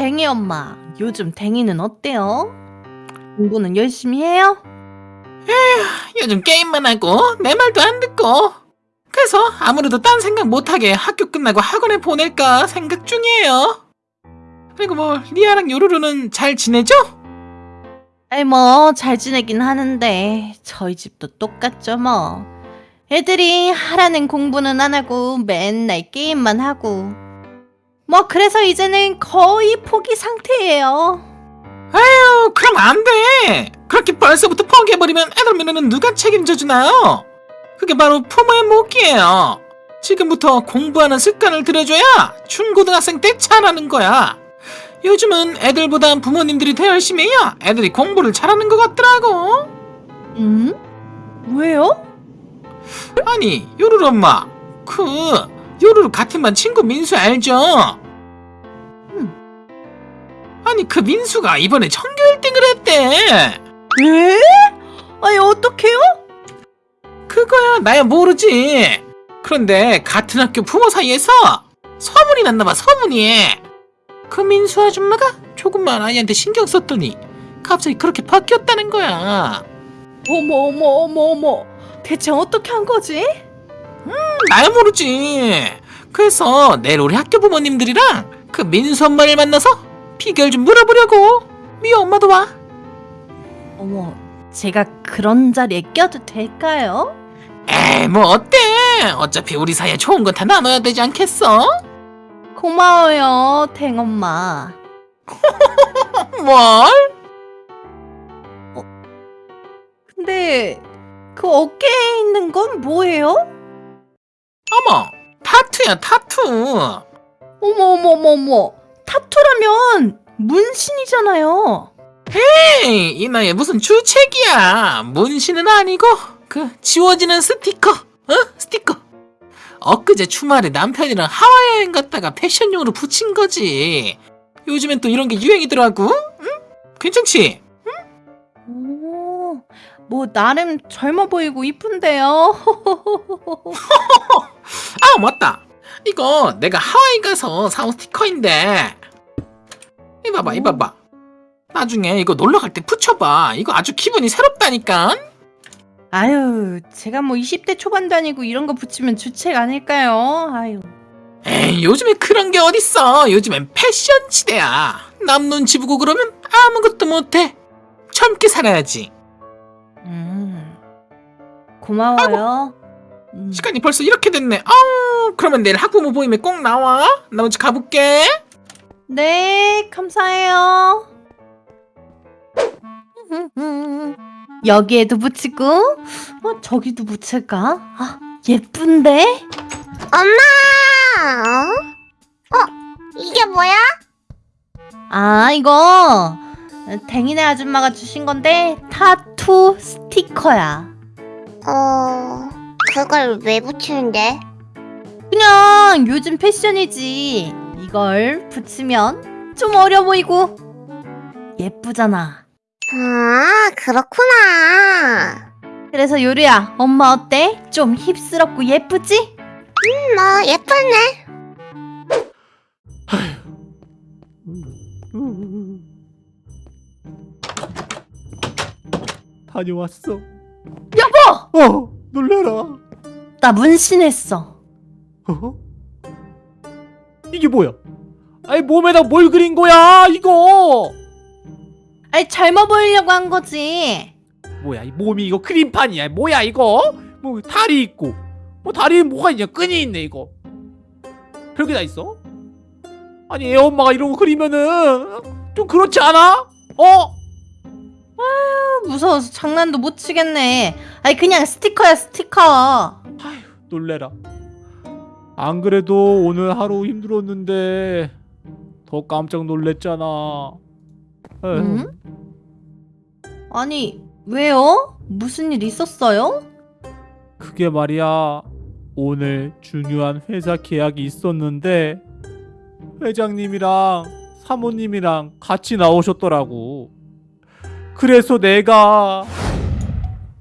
댕이 엄마, 요즘 댕이는 어때요? 공부는 열심히 해요? 요즘 게임만 하고 내 말도 안 듣고 그래서 아무래도 딴 생각 못하게 학교 끝나고 학원에 보낼까 생각 중이에요 그리고 뭐 리아랑 요루루는 잘 지내죠? 아이 뭐 잘 지내긴 하는데 저희 집도 똑같죠 뭐. 애들이 하라는 공부는 안 하고 맨날 게임만 하고. 뭐 그래서 이제는 거의 포기 상태예요. 아유 그럼 안돼 그렇게 벌써부터 포기해버리면 애들 미래는 누가 책임져주나요? 그게 바로 부모의 몫이에요 지금부터 공부하는 습관을 들여줘야 중고등학생 때 잘하는 거야 요즘은 애들보다 부모님들이 더 열심히 해야 애들이 공부를 잘하는 것 같더라고 음? 왜요? 아니 요루루 엄마 그 요루루 같은 반 친구 민수 알죠? 아니 그 민수가 이번에 전교 1등을 했대 에? 아니 어떡해요? 그거야 나야 모르지 그런데 같은 학교 부모 사이에서 소문이 났나봐 소문이 그 민수 아줌마가 조금만 아이한테 신경 썼더니 갑자기 그렇게 바뀌었다는 거야 어머 어머 어머 어머. 대체 어떻게 한 거지? 나야 모르지 그래서 내일 우리 학교 부모님들이랑 그 민수 엄마를 만나서 비결 좀 물어보려고 미 엄마도 와 어머, 제가 그런 자리에 껴도 될까요? 에이 뭐 어때 어차피 우리 사이에 좋은 건 다 나눠야 되지 않겠어? 고마워요, 댕엄마. 뭘? 근데 그 어깨에 있는 건 뭐예요? 어머 타투야 타투 어머 어머 어머 어머 타투라면 문신이잖아요. 에이 이 나이에 무슨 주책이야 문신은 아니고 그 지워지는 스티커 어? 스티커 엊그제 주말에 남편이랑 하와이 여행 갔다가 패션용으로 붙인 거지 요즘엔 또 이런 게 유행이더라고 응? 괜찮지? 오, 뭐 나름 젊어 보이고 이쁜데요. 아 맞다. 이거 내가 하와이 가서 사온 스티커인데. 이 봐봐 이 봐봐. 나중에 이거 놀러 갈 때 붙여봐. 이거 아주 기분이 새롭다니까 아유, 제가 뭐 20대 초반도 아니고 이런 거 붙이면 주책 아닐까요? 아유. 에이 요즘에 그런 게 어딨어. 요즘엔 패션 시대야. 남 눈치 보고 그러면 아무것도 못해. 젊게 살아야지. 음. 고마워요. 음. 시간이 벌써 이렇게 됐네 어 그러면 내일 학부모 모임에 꼭 나와 나 먼저 가볼게 네, 감사해요. 여기에도 붙이고, 어, 저기도 붙일까? 아, 예쁜데? 엄마! 어? 어? 이게 뭐야? 아, 이거 댕이네 아줌마가 주신 건데 타투 스티커야. 어... 그걸 왜 붙이는데? 그냥 요즘 패션이지. 이걸 붙이면 좀 어려 보이고 예쁘잖아. 아, 그렇구나. 그래서 요리야, 엄마 어때? 좀 힙스럽고 예쁘지? 음, 뭐, 예쁘네. 다녀왔어. 어, 놀래라. 나 문신했어. 어? 이게 뭐야? 아이 몸에다 뭘 그린 거야 이거? 아니 젊어 보이려고 한 거지. 뭐야 이 몸이 이거 그림판이야 뭐야 이거? 뭐 다리 있고 뭐 다리에 뭐가 있냐 끈이 있네 이거 별게 다 있어? 아니 애 엄마가 이런 거 그리면은 좀 그렇지 않아? 어? 무서워서 장난도 못 치겠네. 아니 그냥 스티커야 스티커. 놀래라 안 그래도 오늘 하루 힘들었는데 더 깜짝 놀랬잖아. 응? 아니 왜요? 무슨 일 있었어요? 그게 말이야 오늘 중요한 회사 계약이 있었는데 회장님이랑 사모님이랑 같이 나오셨더라고 그래서 내가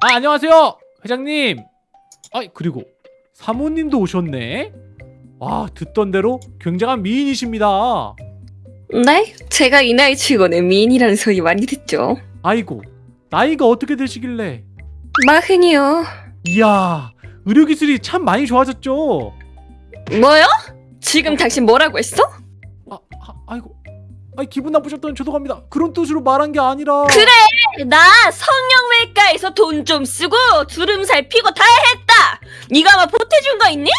아 안녕하세요 회장님 아 그리고 사모님도 오셨네 와 듣던 대로 굉장한 미인이십니다 네? 제가 이 나이 치고는 미인이라는 소리 많이 듣죠. 아이고 나이가 어떻게 되시길래 마흔이요. 이야 의료기술이 참 많이 좋아졌죠 뭐요? 지금 당신 뭐라고 했어? 아, 아 아이고 아이 기분 나쁘셨다면 죄송합니다 그런 뜻으로 말한 게 아니라 그래! 나 성형외과에서 돈 좀 쓰고 주름살 피고 다 했다! 네가 뭐 보태준 거 있니?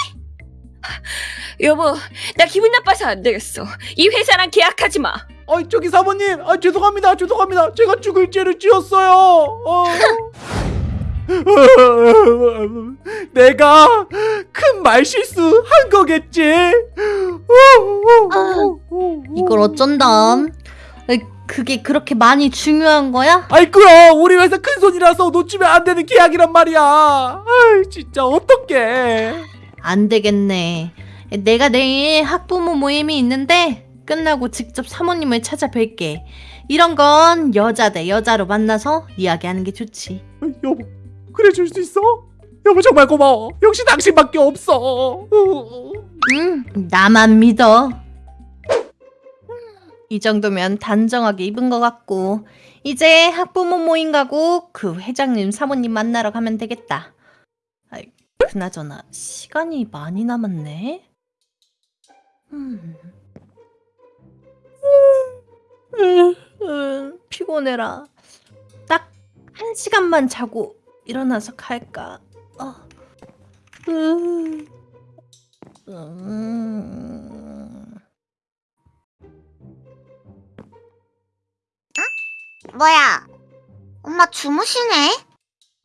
여보, 나 기분 나빠서 안 되겠어. 이 회사랑 계약하지 마. 아이 저기 사모님 아 죄송합니다 죄송합니다 제가 죽을 죄를 지었어요 어. 내가 큰 말실수 한 거겠지 이걸 어쩐담? 그게 그렇게 많이 중요한 거야? 아이 그럼 우리 회사 큰 손이라서 놓치면 안 되는 계약이란 말이야 아이 진짜 어떡해 안 되겠네. 내가 내일 학부모 모임이 있는데 끝나고 직접 사모님을 찾아뵐게. 이런 건 여자 대 여자로 만나서 이야기하는 게 좋지. 아이, 여보 그래 줄 수 있어? 여보 정말 고마워 역시 당신밖에 없어 응, 나만 믿어. 이 정도면 단정하게 입은 것 같고 이제 학부모 모임 가고 그 회장님 사모님 만나러 가면 되겠다. 아이, 그나저나 시간이 많이 남았네. 음. 음, 음, 피곤해라. 딱 한 시간만 자고 일어나서 갈까. 어. 음. 음. 뭐야? 엄마 주무시네?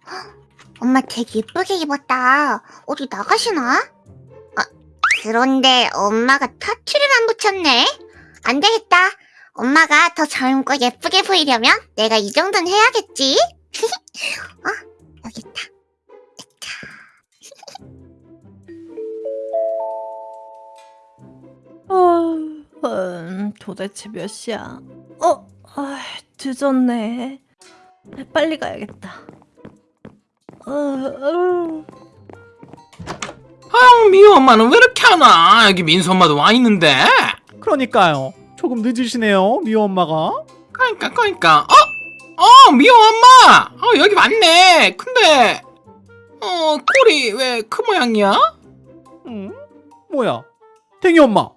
헉, 엄마 되게 예쁘게 입었다. 어디 나가시나? 아, 그런데 엄마가 타투를 안 붙였네? 안 되겠다. 엄마가 더 젊고 예쁘게 보이려면 내가 이 정도는 해야겠지? 어? 있다. 어, 음, 도대체 몇 시야? 어, 아, 늦었네. 빨리 가야겠다. 어, 어. 아 미호 엄마는 왜 이렇게 안 와? 여기 민수 엄마도 와 있는데. 그러니까요 조금 늦으시네요 미호 엄마가 그러니까 그러니까 어? 어 미호 엄마 어 여기 왔네 근데 어 꼴이 왜그 모양이야? 응? 뭐야 댕이 엄마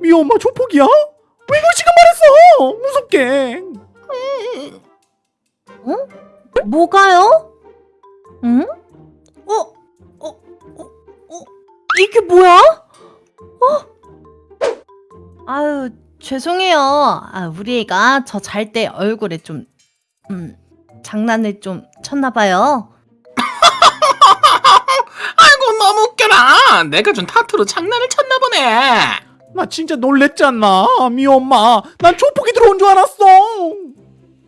미호 엄마 조폭이야? 왜 이거 지금 말했어 무섭게 뭐가요? 응? 어, 어, 어, 어, 이게 뭐야? 어? 아유, 죄송해요. 아, 우리 애가 저 잘 때 얼굴에 좀, 음, 장난을 좀 쳤나 봐요. 아이고 너무 웃겨라 내가 준 타투로 장난을 쳤나 보네 나 진짜 놀랬잖아 미호 엄마 난 조폭이 들어온 줄 알았어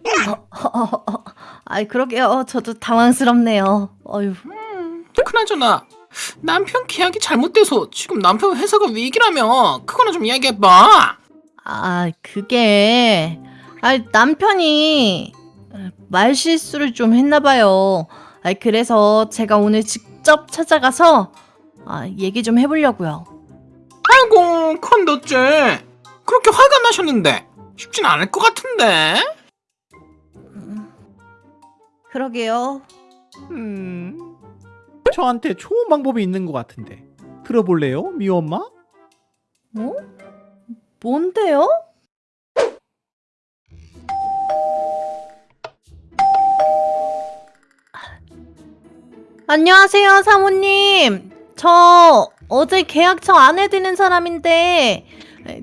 아이, 그러게요. 저도 당황스럽네요. 어휴. 그나저나 남편 계약이 잘못돼서 지금 남편 회사가 위기라며 그거나 좀 이야기해봐 아, 그게, 아, 남편이 말 실수를 좀 했나봐요. 아, 그래서 제가 오늘 직접 찾아가서 아, 얘기 좀 해보려고요. 아이고 컨도째 그렇게 화가 나셨는데 쉽진 않을 것 같은데 음, 그러게요. 음 저한테 좋은 방법이 있는 것 같은데 들어볼래요 미호 엄마? 어? 뭔데요? 안녕하세요, 사모님. 저 어제 계약서 안 해드린 사람인데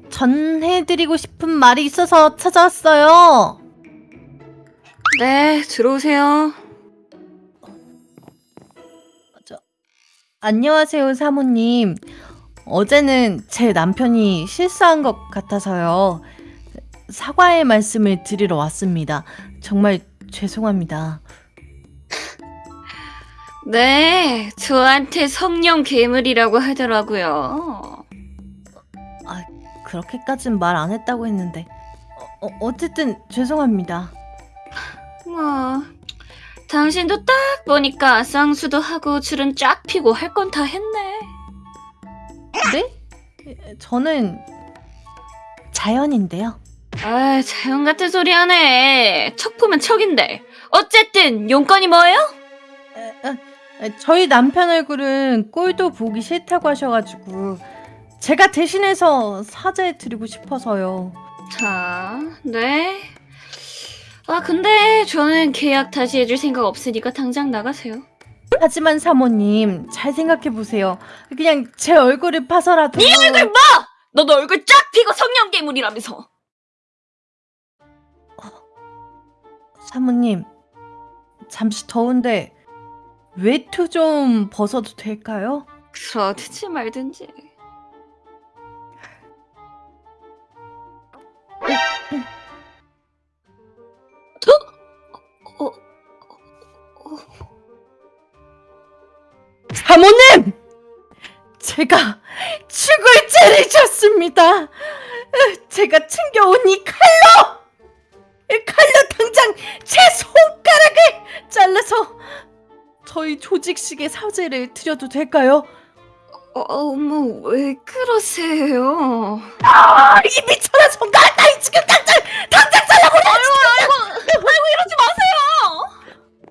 전해드리고 싶은 말이 있어서 찾아왔어요. 네, 들어오세요. 안녕하세요, 사모님. 어제는 제 남편이 실수한 것 같아서요. 사과의 말씀을 드리러 왔습니다. 정말 죄송합니다. 네, 저한테 성령 괴물이라고 하더라고요. 그렇게까진 말 안 했다고 했는데 어, 어, 쨌든 죄송합니다. 뭐, 당신도 딱 보니까 쌍수도 하고 줄은 쫙 피고 할 건 다 했네. 네? 저는 자연인데요. 아, 자연 같은 소리 하네. 척 보면 척인데. 어쨌든 용건이 뭐예요? 에, 저희 남편 얼굴은 꼴도 보기 싫다고 하셔가지고 제가 대신해서 사죄 드리고 싶어서요. 자, 네. 아, 근데 저는 계약 다시 해줄 생각 없으니까 당장 나가세요. 하지만 사모님 잘 생각해 보세요. 그냥 제 얼굴을 파서라도 네 얼굴 뭐! 너도 얼굴 쫙 피고 성령 괴물이라면서. 사모님 잠시 더운데 외투 좀 벗어도 될까요? 그러든지 말든지. 어? 어? 어? 사모님! 제가 죽을 죄를 졌습니다. 제가 챙겨온 이 칼로! 이 칼로 당장 제 손가락을 잘라서 저희 조직식의 사죄를 드려도 될까요? 어, 어머, 왜 그러세요? 아, 이 미천한 손가락 따위 지금 당장 당장 잘라버려! 아이고, 아이고, 이러지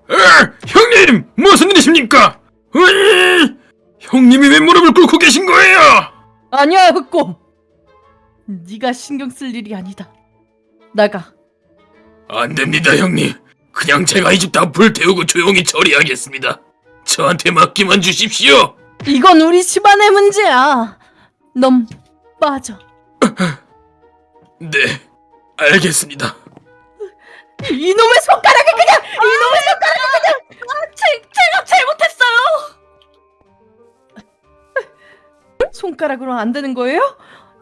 마세요! 에, 형님 무슨 일이십니까? 으이, 형님이 왜 무릎을 꿇고 계신 거예요? 아니야, 흑곰. 네가 신경 쓸 일이 아니다. 나가. 안 됩니다 형님. 그냥 제가 이 집 다 불태우고 조용히 처리하겠습니다. 저한테 맡기만 주십시오. 이건 우리 집안의 문제야. 넌 빠져. 네, 알겠습니다. 이놈의 손가락을 그냥 이놈의 제, 제가 잘못했어요! 손가락으로 안 되는 거예요?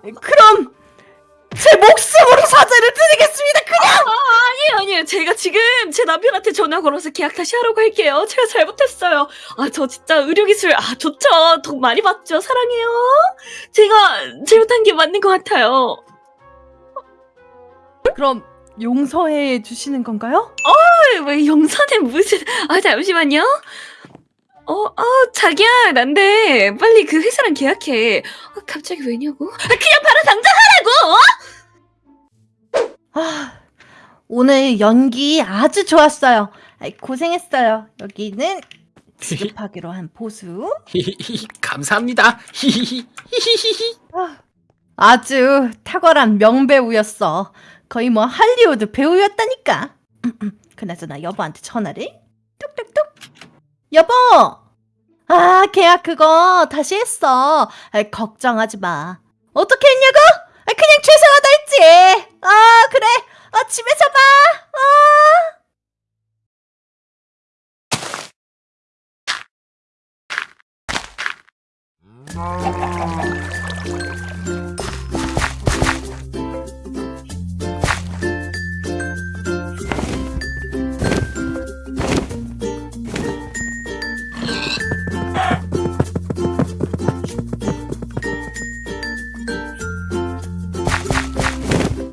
그럼 제 목숨으로 사죄를 드리겠습니다. 아니에요, 아니에요. 제가 지금 제 남편한테 전화 걸어서 계약 다시 하라고 할게요. 제가 잘못했어요. 아, 저 진짜 의료기술, 아, 좋죠. 돈 많이 받죠. 사랑해요. 제가 잘못한 게 맞는 것 같아요. 그럼 용서해 주시는 건가요? 왜, 왜 영선에 무슨, 아, 잠시만요. 어, 어, 자기야, 난데, 빨리 그 회사랑 계약해. 어, 갑자기 왜냐고? 아, 그냥 바로 당장 하라고! 어? 아, 오늘 연기 아주 좋았어요. 아이, 고생했어요. 여기는 지급하기로 한 보수. 히히히, 감사합니다. 히히히, 히히히. 아, 아주 탁월한 명배우였어. 거의 뭐 할리우드 배우였다니까. 그나저나 여보한테 전화를 뚝뚝뚝. 여보. 아 계약 그거 다시 했어. 아, 걱정하지 마. 어떻게 했냐고? 아, 그냥 죄송하다 했지. 아 그래. 어, 집에서 봐. 어.